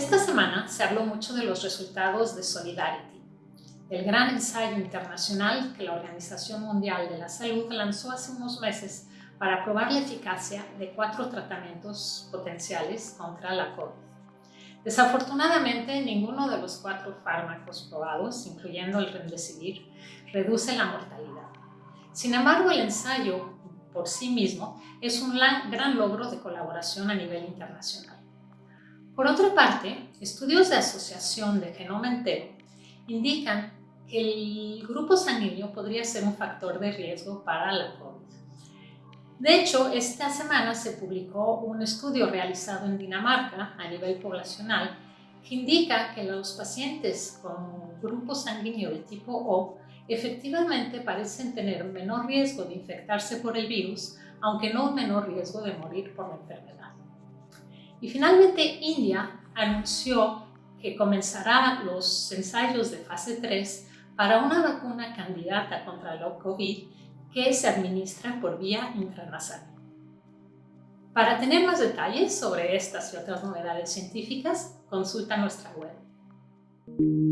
semana se habló mucho de los resultados de Solidarity, el gran ensayo internacional que la Organización Mundial de la Salud lanzó hace unos meses para probar la eficacia de cuatro tratamientos potenciales contra la COVID. Desafortunadamente, ninguno de los cuatro fármacos probados, incluyendo el Remdesivir, reduce la mortalidad. Sin embargo, el ensayo por sí mismo es un gran logro de colaboración a nivel internacional. Por otra parte, estudios de asociación de genoma entero indican que el grupo sanguíneo podría ser un factor de riesgo para la COVID. De hecho, esta semana se publicó un estudio realizado en Dinamarca a nivel poblacional que indica que los pacientes con grupo sanguíneo de tipo O efectivamente parecen tener menor riesgo de infectarse por el virus, aunque no un menor riesgo de morir por la enfermedad. Y finalmente India anunció que comenzará los ensayos de fase 3 para una vacuna candidata contra el COVID que se administra por vía intranasal. Para tener más detalles sobre estas y otras novedades científicas, consulta nuestra web.